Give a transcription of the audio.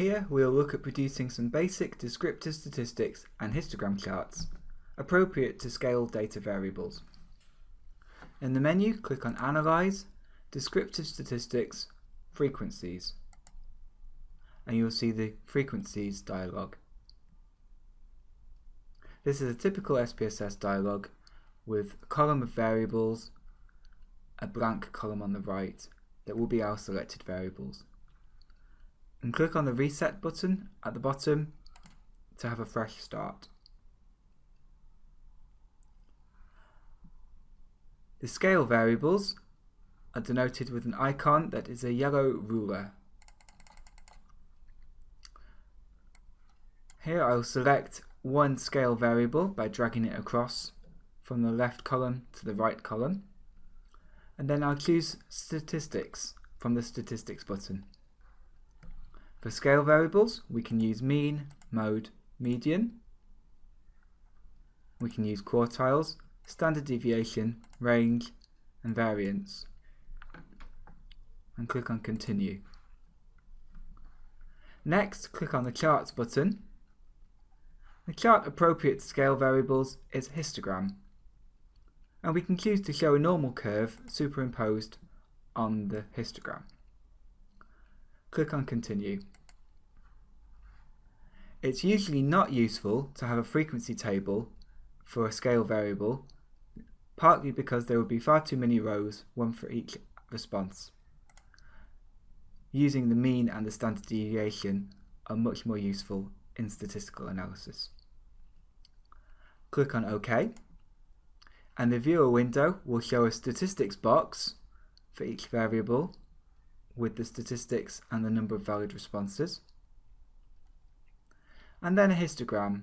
Here we'll look at producing some basic descriptive statistics and histogram charts appropriate to scale data variables. In the menu, click on Analyze, Descriptive Statistics, Frequencies, and you'll see the Frequencies dialog. This is a typical SPSS dialog with a column of variables, a blank column on the right that will be our selected variables. And click on the Reset button at the bottom to have a fresh start. The scale variables are denoted with an icon that is a yellow ruler. Here I will select one scale variable by dragging it across from the left column to the right column and then I'll choose statistics from the statistics button. For scale variables we can use mean, mode, median. We can use quartiles standard deviation, range, and variance. And click on continue. Next, click on the charts button. The chart appropriate to scale variables is histogram. And we can choose to show a normal curve superimposed on the histogram. Click on continue. It's usually not useful to have a frequency table for a scale variable partly because there would be far too many rows, one for each response. Using the mean and the standard deviation are much more useful in statistical analysis. Click on OK and the viewer window will show a statistics box for each variable with the statistics and the number of valid responses. And then a histogram